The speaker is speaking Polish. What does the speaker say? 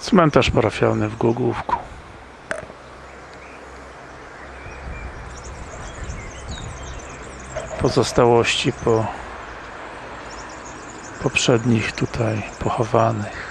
Cmentarz parafialny w Głogówku. Pozostałości po poprzednich tutaj pochowanych.